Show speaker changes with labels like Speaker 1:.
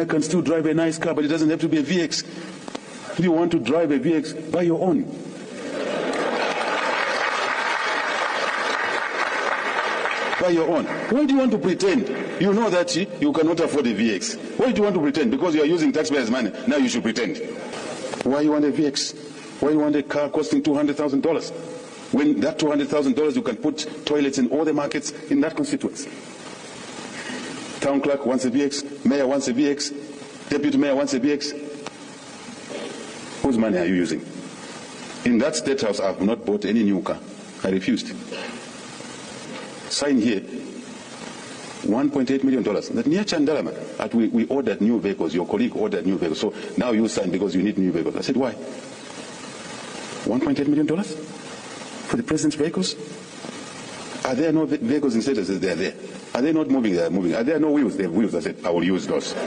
Speaker 1: I can still drive a nice car, but it doesn't have to be a VX. If you want to drive a VX, buy your own. Buy your own. Why do you want to pretend? You know that you cannot afford a VX. Why do you want to pretend? Because you are using taxpayers' money. Now you should pretend. Why you want a VX? Why you want a car costing $200,000? When that $200,000 you can put toilets in all the markets in that constituency. Town clerk wants a VX. mayor wants a VX. deputy mayor wants a VX. Whose money are you using? In that state house, I have not bought any new car. I refused. Sign here. $1.8 million. That near Chandalama, that we, we ordered new vehicles. Your colleague ordered new vehicles. So now you sign because you need new vehicles. I said, why? $1.8 million for the president's vehicles? Are there no vehicles in status? They are there. Are they not moving? They are moving. Are there no wheels? They have wheels. I said, I will use those.